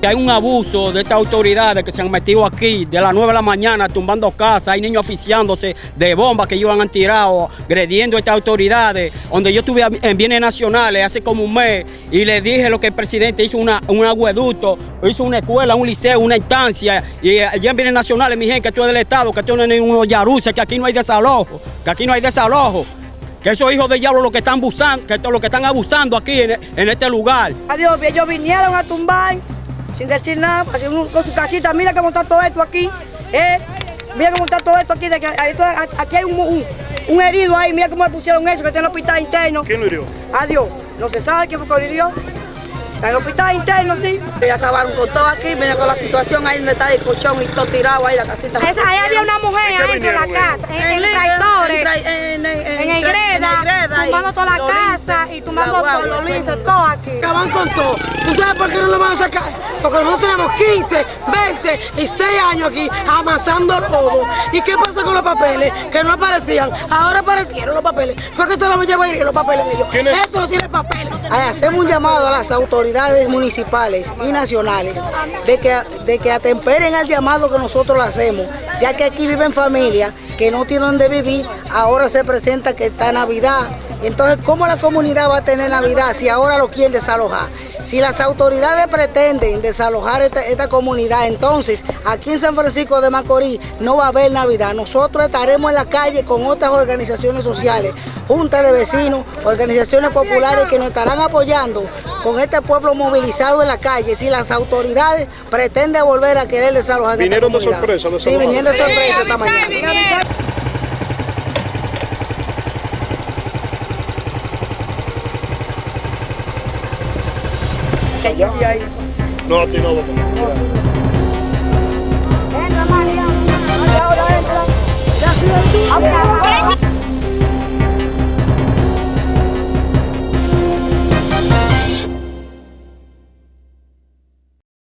Hay un abuso de estas autoridades que se han metido aquí de las 9 de la mañana tumbando casas, hay niños oficiándose de bombas que ellos han tirado, agrediendo a estas autoridades. Donde yo estuve en bienes nacionales hace como un mes y le dije lo que el presidente hizo una, un agueducto, hizo una escuela, un liceo, una instancia. Y allá en bienes nacionales, mi gente, que esto es del Estado, que esto no es unos yaruces, que aquí no hay desalojo, que aquí no hay desalojo. Que esos hijos de diablo lo que están abusando, que lo que están abusando aquí en, en este lugar. Adiós, ellos vinieron a tumbar sin decir nada, así con su casita, mira cómo está todo esto aquí, eh, mira cómo está todo esto aquí, de que, aquí hay un, un, herido ahí, mira cómo le pusieron eso, que está en el hospital interno. ¿Quién lo hirió? Adiós, no se sabe quién fue que lo hirió. Está en el hospital interno, sí. Y acabaron con todo aquí, viene con la situación ahí donde está el colchón y todo tirado ahí, la casita. Esa, ahí había una mujer adentro de la casa, en, en, en, en, tumbando toda la casa y tumbando todos los linces, todo aquí. Acaban con todo. ¿Tú sabes por qué no lo van a sacar? Porque nosotros tenemos 15, 20 y 6 años aquí amasando todo. ¿Y qué pasa con los papeles? Que no aparecían. Ahora aparecieron los papeles. Fue que se los llevó a ir los papeles de ellos. Esto no tiene papeles. Hacemos un llamado a las autoridades municipales y nacionales de que, de que atemperen al llamado que nosotros le hacemos, ya que aquí viven familias que no tienen donde vivir, ahora se presenta que está Navidad. Entonces, ¿cómo la comunidad va a tener Navidad si ahora lo quieren desalojar? Si las autoridades pretenden desalojar esta, comunidad, entonces aquí en San Francisco de Macorís no va a haber Navidad. Nosotros estaremos en la calle con otras organizaciones sociales, juntas de vecinos, organizaciones populares que nos estarán apoyando con este pueblo movilizado en la calle. Si las autoridades pretenden volver a querer desalojar ¿Vinieron esta comunidad. de sorpresa? Sí, vinieron de sorpresa esta mañana. No, a ti no,